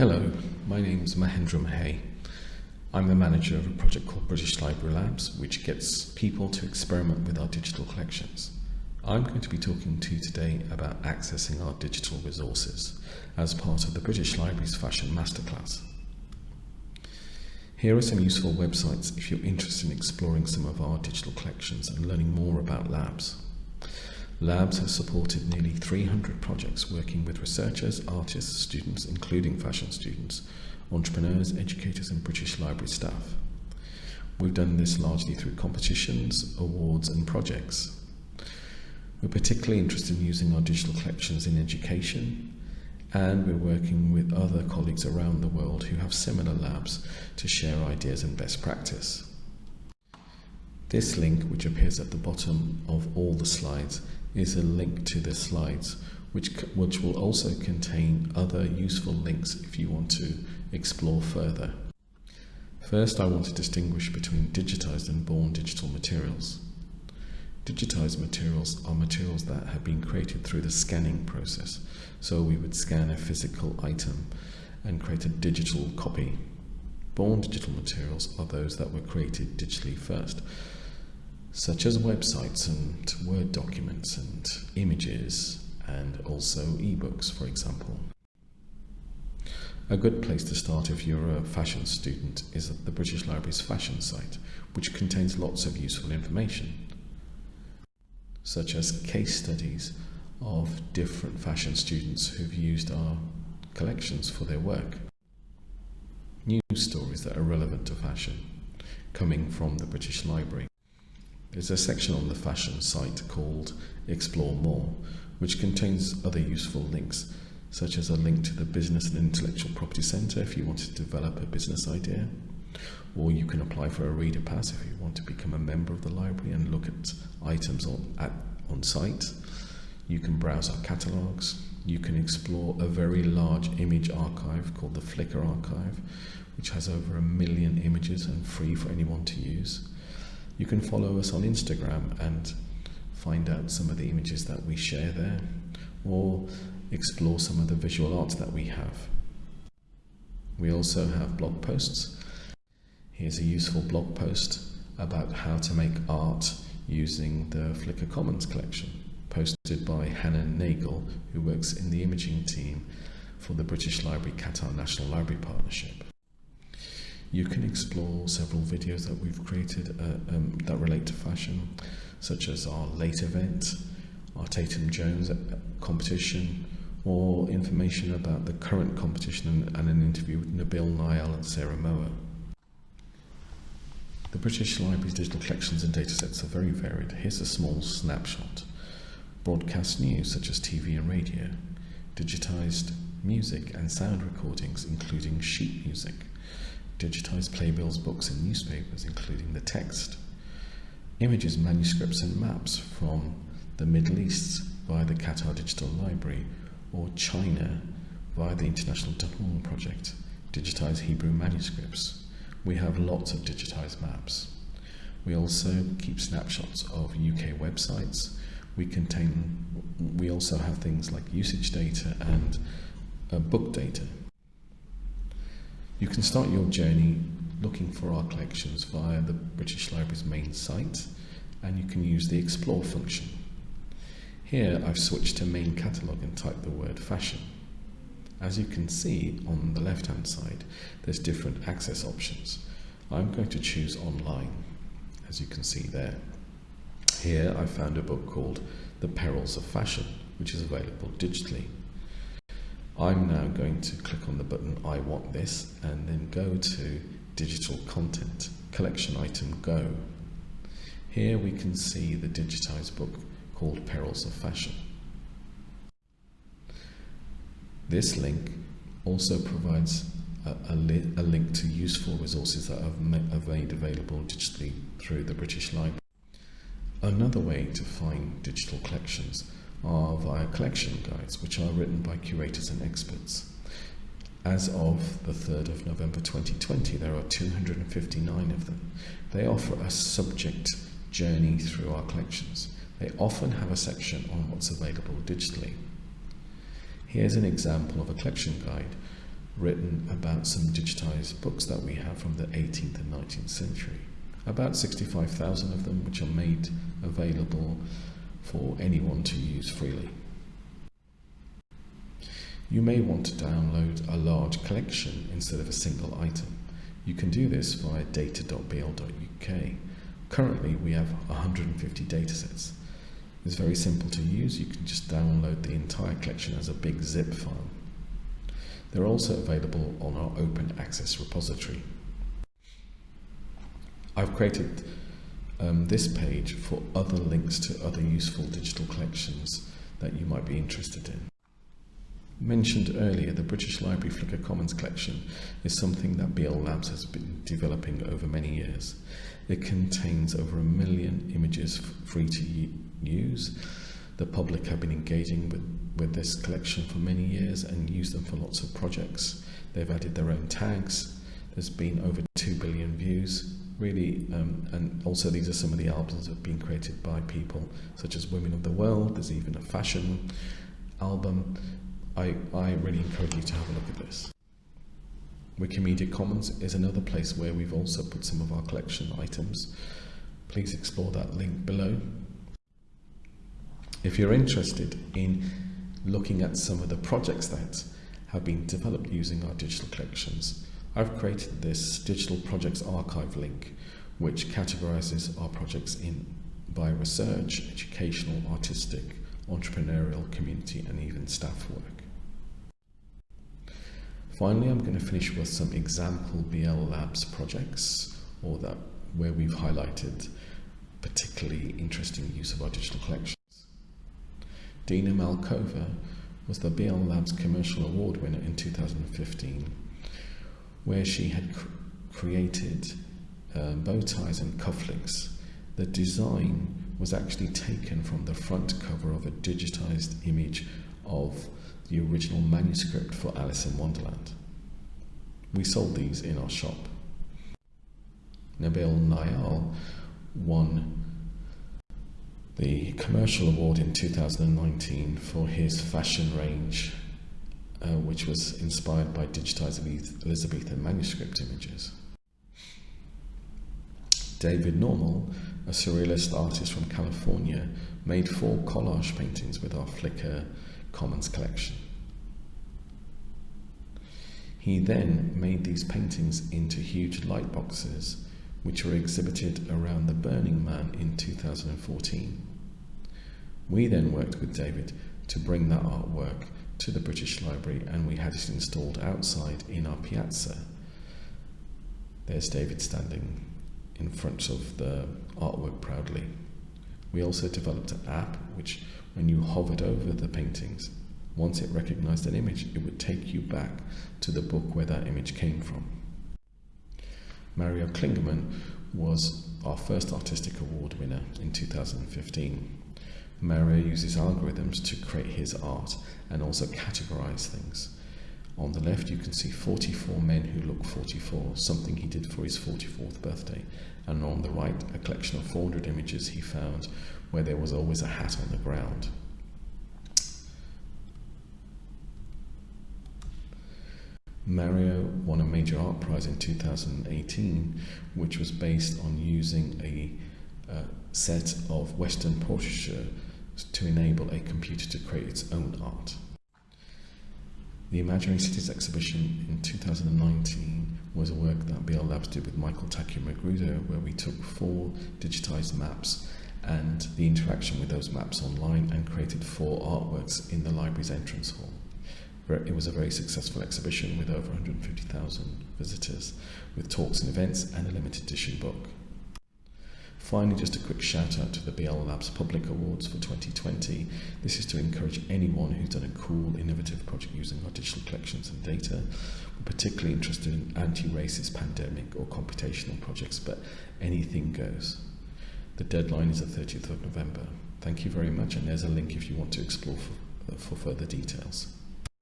Hello, my name is Mahendra Mahey. I'm the manager of a project called British Library Labs, which gets people to experiment with our digital collections. I'm going to be talking to you today about accessing our digital resources as part of the British Library's Fashion Masterclass. Here are some useful websites if you're interested in exploring some of our digital collections and learning more about labs. Labs have supported nearly 300 projects working with researchers, artists, students, including fashion students, entrepreneurs, educators, and British Library staff. We've done this largely through competitions, awards, and projects. We're particularly interested in using our digital collections in education, and we're working with other colleagues around the world who have similar labs to share ideas and best practice. This link, which appears at the bottom of all the slides, is a link to the slides, which, which will also contain other useful links if you want to explore further. First, I want to distinguish between digitized and born digital materials. Digitized materials are materials that have been created through the scanning process. So we would scan a physical item and create a digital copy. Born digital materials are those that were created digitally first such as websites and Word documents and images and also ebooks, for example. A good place to start if you're a fashion student is at the British Library's fashion site, which contains lots of useful information, such as case studies of different fashion students who've used our collections for their work, news stories that are relevant to fashion coming from the British Library, there's a section on the fashion site called Explore More, which contains other useful links, such as a link to the Business and Intellectual Property Centre if you want to develop a business idea, or you can apply for a reader pass if you want to become a member of the library and look at items on, at, on site. You can browse our catalogues. You can explore a very large image archive called the Flickr Archive, which has over a million images and free for anyone to use. You can follow us on Instagram and find out some of the images that we share there or explore some of the visual arts that we have. We also have blog posts. Here's a useful blog post about how to make art using the Flickr Commons collection, posted by Hannah Nagel, who works in the imaging team for the British Library Qatar National Library Partnership. You can explore several videos that we've created uh, um, that relate to fashion, such as our late event, our Tatum Jones competition, or information about the current competition and, and an interview with Nabil Nayal and Sarah Moa. The British Library's digital collections and datasets are very varied. Here's a small snapshot. Broadcast news such as TV and radio, digitised music and sound recordings including sheet music, digitized playbills, books, and newspapers, including the text, images, manuscripts, and maps from the Middle East via the Qatar Digital Library, or China via the International Dunhuang Project, digitized Hebrew manuscripts. We have lots of digitized maps. We also keep snapshots of UK websites. We contain, we also have things like usage data and uh, book data. You can start your journey looking for our collections via the British Library's main site and you can use the explore function. Here I've switched to main catalogue and typed the word fashion. As you can see on the left hand side there's different access options. I'm going to choose online as you can see there. Here I found a book called The Perils of Fashion which is available digitally. I'm now going to click on the button I want this and then go to digital content collection item go. Here we can see the digitized book called Perils of Fashion. This link also provides a, a, li a link to useful resources that are made available digitally through the British Library. Another way to find digital collections are via collection guides, which are written by curators and experts. As of the 3rd of November 2020, there are 259 of them. They offer a subject journey through our collections. They often have a section on what's available digitally. Here's an example of a collection guide written about some digitized books that we have from the 18th and 19th century. About 65,000 of them, which are made available for anyone to use freely. You may want to download a large collection instead of a single item. You can do this via data.bl.uk. Currently, we have 150 datasets. It's very simple to use. You can just download the entire collection as a big zip file. They're also available on our open access repository. I've created um, this page for other links to other useful digital collections that you might be interested in. Mentioned earlier, the British Library Flickr Commons collection is something that BL Labs has been developing over many years. It contains over a million images free to use. The public have been engaging with, with this collection for many years and use them for lots of projects. They've added their own tags. There's been over 2 billion views. Really, um, and also these are some of the albums that have been created by people such as Women of the World. There's even a fashion album I, I really encourage you to have a look at this. Wikimedia Commons is another place where we've also put some of our collection items. Please explore that link below. If you're interested in looking at some of the projects that have been developed using our digital collections, I've created this digital projects archive link which categorizes our projects in by research, educational, artistic, entrepreneurial, community and even staff work. Finally, I'm going to finish with some example BL Labs projects or that where we've highlighted particularly interesting use of our digital collections. Dina Malkova was the BL Labs Commercial Award winner in 2015, where she had cr created uh, bow ties and cufflinks. The design was actually taken from the front cover of a digitized image of the original manuscript for Alice in Wonderland. We sold these in our shop. Nabil Nayal won the commercial award in 2019 for his fashion range, uh, which was inspired by digitized Elizabethan manuscript images. David Normal, a surrealist artist from California, made four collage paintings with our Flickr Commons collection. He then made these paintings into huge light boxes, which were exhibited around the Burning Man in 2014. We then worked with David to bring that artwork to the British Library and we had it installed outside in our piazza. There's David standing in front of the artwork proudly. We also developed an app which, when you hovered over the paintings, once it recognized an image, it would take you back to the book where that image came from. Mario Klingemann was our first artistic award winner in 2015. Mario uses algorithms to create his art and also categorize things. On the left, you can see 44 men who look 44, something he did for his 44th birthday. And on the right, a collection of 400 images he found where there was always a hat on the ground. Mario won a major art prize in 2018, which was based on using a uh, set of Western portraiture to enable a computer to create its own art. The Imaginary Cities exhibition in 2019 was a work that BL Labs did with Michael Takeo Magruder, where we took four digitized maps and the interaction with those maps online and created four artworks in the library's entrance hall. It was a very successful exhibition with over 150,000 visitors, with talks and events and a limited edition book. Finally, just a quick shout out to the BL Labs Public Awards for 2020. This is to encourage anyone who's done a cool, innovative project using our digital collections and data. We're particularly interested in anti-racist pandemic or computational projects, but anything goes. The deadline is the 30th of November. Thank you very much, and there's a link if you want to explore for, for further details.